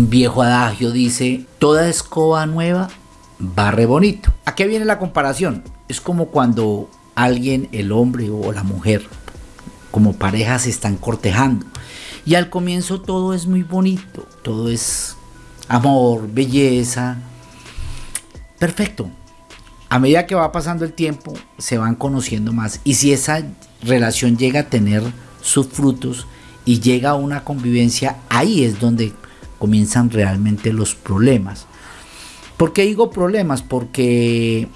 Viejo adagio dice, toda escoba nueva barre bonito. ¿A qué viene la comparación? Es como cuando alguien, el hombre o la mujer, como pareja se están cortejando. Y al comienzo todo es muy bonito, todo es amor, belleza. Perfecto. A medida que va pasando el tiempo, se van conociendo más. Y si esa relación llega a tener sus frutos y llega a una convivencia, ahí es donde comienzan realmente los problemas. ¿Por qué digo problemas? Porque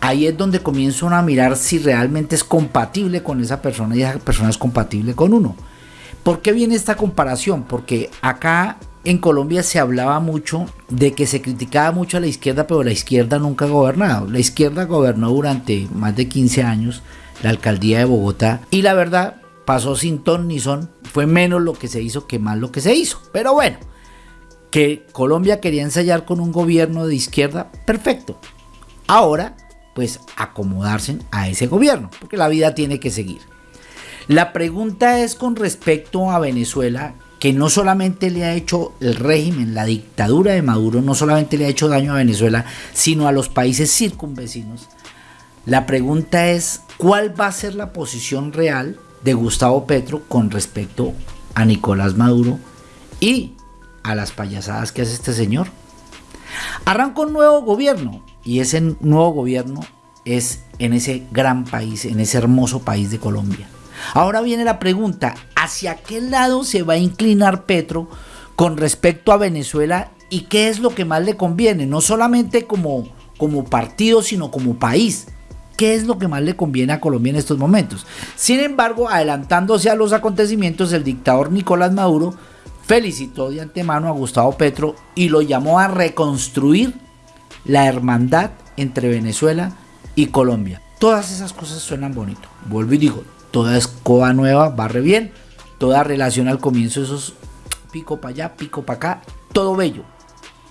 ahí es donde comienzan a mirar si realmente es compatible con esa persona y esa persona es compatible con uno. ¿Por qué viene esta comparación? Porque acá en Colombia se hablaba mucho de que se criticaba mucho a la izquierda, pero la izquierda nunca ha gobernado. La izquierda gobernó durante más de 15 años la alcaldía de Bogotá y la verdad pasó sin ton ni son. Fue menos lo que se hizo que más lo que se hizo. Pero bueno, que Colombia quería ensayar con un gobierno de izquierda, perfecto. Ahora, pues acomodarse a ese gobierno, porque la vida tiene que seguir. La pregunta es con respecto a Venezuela, que no solamente le ha hecho el régimen, la dictadura de Maduro, no solamente le ha hecho daño a Venezuela, sino a los países circunvecinos. La pregunta es, ¿cuál va a ser la posición real de Gustavo Petro con respecto a Nicolás Maduro y a las payasadas que hace este señor. Arranca un nuevo gobierno y ese nuevo gobierno es en ese gran país, en ese hermoso país de Colombia. Ahora viene la pregunta, ¿hacia qué lado se va a inclinar Petro con respecto a Venezuela y qué es lo que más le conviene? No solamente como, como partido, sino como país. ¿Qué es lo que más le conviene a Colombia en estos momentos? Sin embargo, adelantándose a los acontecimientos, el dictador Nicolás Maduro felicitó de antemano a Gustavo Petro y lo llamó a reconstruir la hermandad entre Venezuela y Colombia. Todas esas cosas suenan bonito. Vuelvo y digo, toda escoba nueva barre bien, toda relación al comienzo, esos pico para allá, pico para acá, todo bello.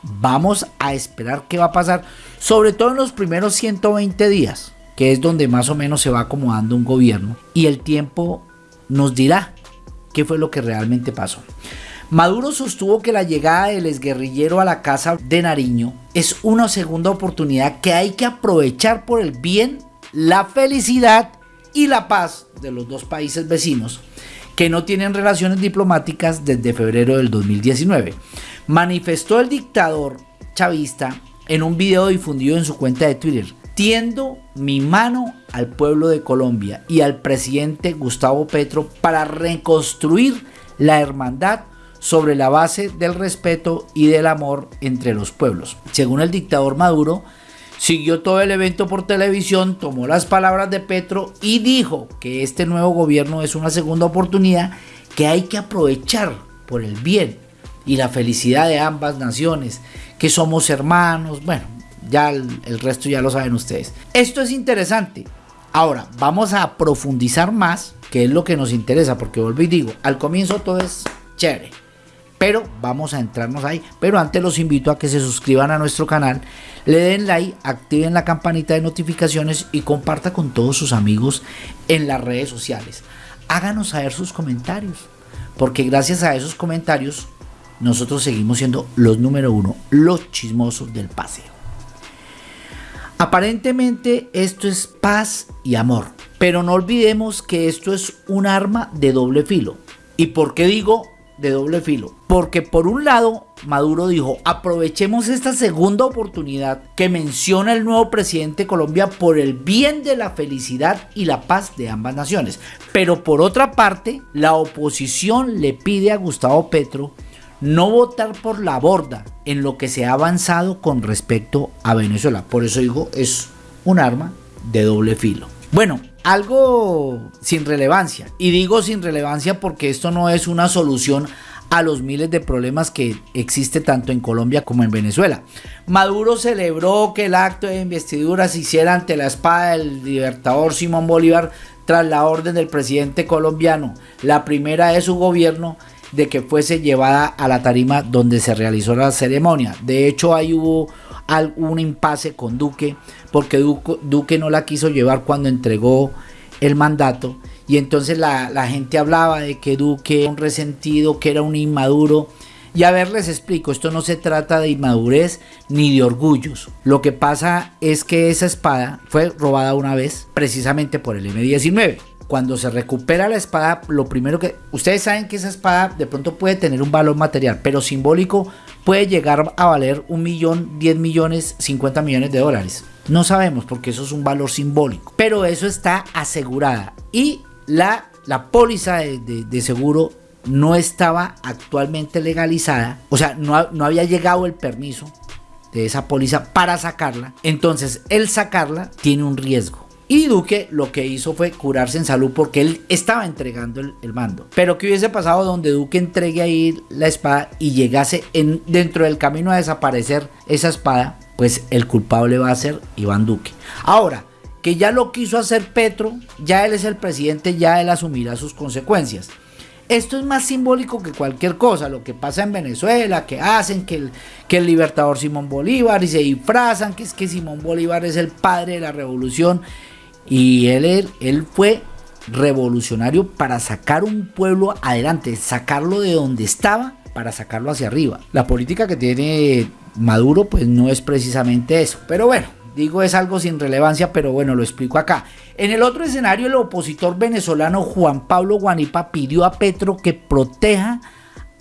Vamos a esperar qué va a pasar, sobre todo en los primeros 120 días, que es donde más o menos se va acomodando un gobierno, y el tiempo nos dirá qué fue lo que realmente pasó. Maduro sostuvo que la llegada del exguerrillero a la casa de Nariño es una segunda oportunidad que hay que aprovechar por el bien, la felicidad y la paz de los dos países vecinos que no tienen relaciones diplomáticas desde febrero del 2019. Manifestó el dictador chavista en un video difundido en su cuenta de Twitter. Tiendo mi mano al pueblo de Colombia y al presidente Gustavo Petro para reconstruir la hermandad sobre la base del respeto y del amor entre los pueblos. Según el dictador Maduro, siguió todo el evento por televisión, tomó las palabras de Petro y dijo que este nuevo gobierno es una segunda oportunidad que hay que aprovechar por el bien y la felicidad de ambas naciones, que somos hermanos, bueno, ya el, resto ya lo saben ustedes. Esto es interesante. Ahora, vamos a profundizar más, que es lo que nos interesa, porque vuelvo y digo, al comienzo todo es chévere pero vamos a entrarnos ahí. Pero antes los invito a que se suscriban a nuestro canal, le den like, activen la campanita de notificaciones y comparta con todos sus amigos en las redes sociales. Háganos saber sus comentarios, porque gracias a esos comentarios nosotros seguimos siendo los número uno, los chismosos del paseo. Aparentemente esto es paz y amor, pero no olvidemos que esto es un arma de doble filo. ¿Y por qué digo de doble filo. Porque por un lado, Maduro dijo, aprovechemos esta segunda oportunidad que menciona el nuevo presidente de Colombia por el bien de la felicidad y la paz de ambas naciones. Pero por otra parte, la oposición le pide a Gustavo Petro no votar por la borda en lo que se ha avanzado con respecto a Venezuela. Por eso digo, es un arma de doble filo. Bueno, algo sin relevancia. Y digo sin relevancia porque esto no es una solución a los miles de problemas que existe tanto en Colombia como en Venezuela. Maduro celebró que el acto de investidura se hiciera ante la espada del libertador Simón Bolívar tras la orden del presidente colombiano, la primera de su gobierno de que fuese llevada a la tarima donde se realizó la ceremonia. De hecho, ahí hubo algún impasse con Duque, porque Duque, no la quiso llevar cuando entregó el mandato. Y entonces la, gente hablaba de que Duque era un resentido, que era un inmaduro. Y a ver, les explico, esto no se trata de inmadurez ni de orgullos. Lo que pasa es que esa espada fue robada una vez precisamente por el M19 cuando se recupera la espada, lo primero que... Ustedes saben que esa espada de pronto puede tener un valor material, pero simbólico puede llegar a valer un millón, 10 millones, 50 millones de dólares. No sabemos porque eso es un valor simbólico, pero eso está asegurada. Y la, la póliza de, seguro no estaba actualmente legalizada, o sea, no, no había llegado el permiso de esa póliza para sacarla. Entonces, el sacarla tiene un riesgo. Y Duque lo que hizo fue curarse en salud porque él estaba entregando el, mando. Pero ¿qué hubiese pasado donde Duque entregue ahí la espada y llegase en, dentro del camino a desaparecer esa espada? Pues el culpable va a ser Iván Duque. Ahora, que ya lo quiso hacer Petro, ya él es el presidente, ya él asumirá sus consecuencias. Esto es más simbólico que cualquier cosa, lo que pasa en Venezuela, que hacen que el, libertador Simón Bolívar y se disfrazan, que es que Simón Bolívar es el padre de la revolución y él, él fue revolucionario para sacar un pueblo adelante, sacarlo de donde estaba para sacarlo hacia arriba. La política que tiene Maduro pues no es precisamente eso, pero bueno, digo es algo sin relevancia, pero bueno, lo explico acá. En el otro escenario, el opositor venezolano Juan Pablo Guanipa pidió a Petro que proteja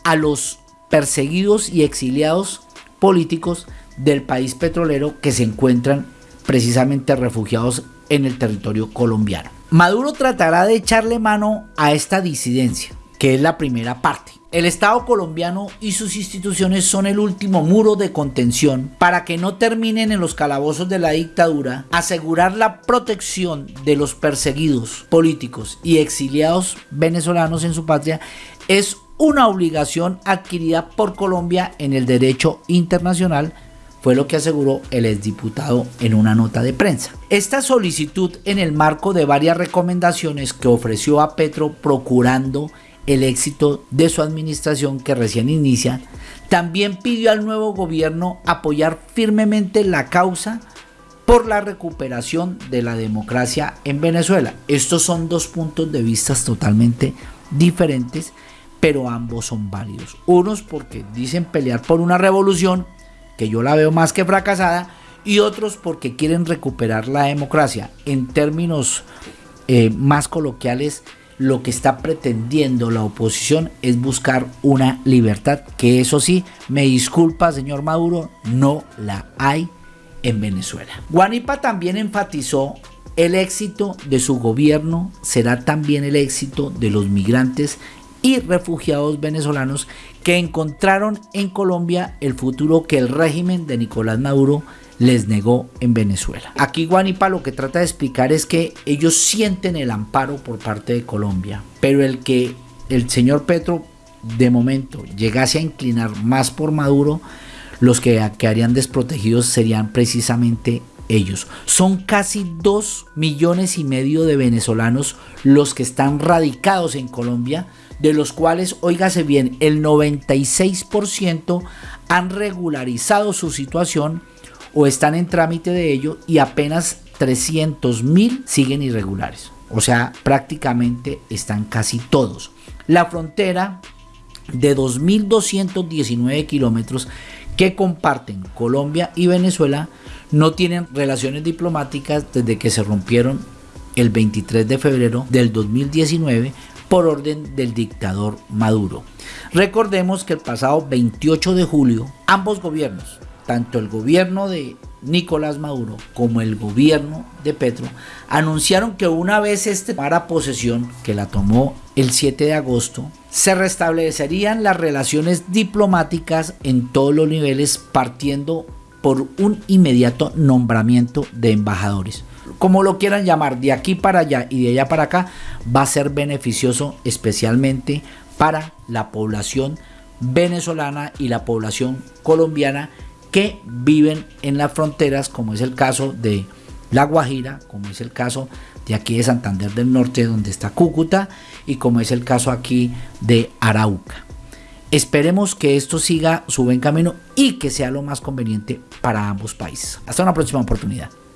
a los perseguidos y exiliados políticos del país petrolero que se encuentran precisamente refugiados en el territorio colombiano. Maduro tratará de echarle mano a esta disidencia, que es la primera parte. El Estado colombiano y sus instituciones son el último muro de contención para que no terminen en los calabozos de la dictadura, asegurar la protección de los perseguidos políticos y exiliados venezolanos en su patria es una obligación adquirida por Colombia en el derecho internacional fue lo que aseguró el exdiputado en una nota de prensa. Esta solicitud en el marco de varias recomendaciones que ofreció a Petro procurando el éxito de su administración que recién inicia, también pidió al nuevo gobierno apoyar firmemente la causa por la recuperación de la democracia en Venezuela. Estos son dos puntos de vista totalmente diferentes, pero ambos son válidos. Unos porque dicen pelear por una revolución que yo la veo más que fracasada, y otros porque quieren recuperar la democracia. En términos eh, más coloquiales, lo que está pretendiendo la oposición es buscar una libertad, que eso sí, me disculpa señor Maduro, no la hay en Venezuela. Guanipa también enfatizó el éxito de su gobierno será también el éxito de los migrantes y refugiados venezolanos que encontraron en Colombia el futuro que el régimen de Nicolás Maduro les negó en Venezuela. Aquí Guanipa lo que trata de explicar es que ellos sienten el amparo por parte de Colombia, pero el que el señor Petro de momento llegase a inclinar más por Maduro, los que quedarían desprotegidos serían precisamente ellos. Son casi 2 millones y medio de venezolanos los que están radicados en Colombia de los cuales, óigase bien, el 96% han regularizado su situación o están en trámite de ello y apenas 300 mil siguen irregulares. O sea, prácticamente están casi todos. La frontera de 2.219 kilómetros que comparten Colombia y Venezuela no tienen relaciones diplomáticas desde que se rompieron el 23 de febrero del 2019 por orden del dictador Maduro. Recordemos que el pasado 28 de julio, ambos gobiernos, tanto el gobierno de Nicolás Maduro como el gobierno de Petro, anunciaron que una vez este para posesión, que la tomó el 7 de agosto, se restablecerían las relaciones diplomáticas en todos los niveles partiendo por un inmediato nombramiento de embajadores. Como lo quieran llamar, de aquí para allá y de allá para acá, va a ser beneficioso especialmente para la población venezolana y la población colombiana que viven en las fronteras, como es el caso de La Guajira, como es el caso de aquí de Santander del Norte, donde está Cúcuta, y como es el caso aquí de Arauca. Esperemos que esto siga su buen camino y que sea lo más conveniente para ambos países. Hasta una próxima oportunidad.